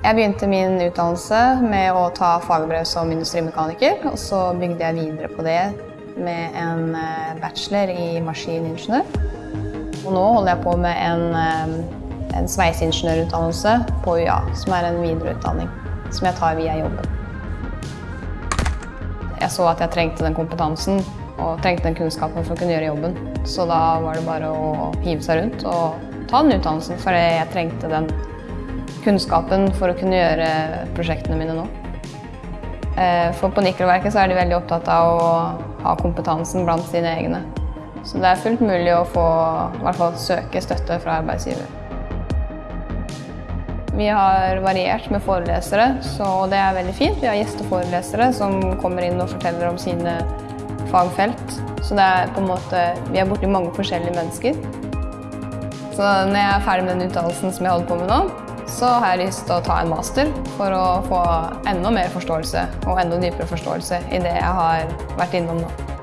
Jeg begynte min utdannelse med å ta fagbrev som industrimekaniker, og så bygde jeg videre på det med en eh, bachelor i maskiningeniør. Og nå holder jeg på med en, eh, en sveiseingeniørutdannelse på UiA, som er en videreutdanning som jeg tar via jobben. Jeg så at jeg trengte den kompetansen og trengte den kunnskapen for å kunne gjøre jobben. Så da var det bare å hive seg rundt og ta den utdannelsen, for jeg trengte den kunnskapen for å kunne gjøre prosjektene mine nå. Eh, for på Nikroverket er de veldig opptatt av å ha kompetansen blant sine egne. Så det er fullt mulig å få, i hvert fall søke støtte fra arbeidsgiver. Vi har variert med forelesere, så det er veldig fint. Vi har gjesteforelesere som kommer inn og forteller om sine fagfelt. Så det er på en måte, vi er borti mange forskjellige mennesker. Så når jeg er ferdig med den utdannelsen som jeg holder på med nå, så har jeg lyst til å ta en master for å få enda mer forståelse og enda dypere forståelse i det jeg har vært innom nå.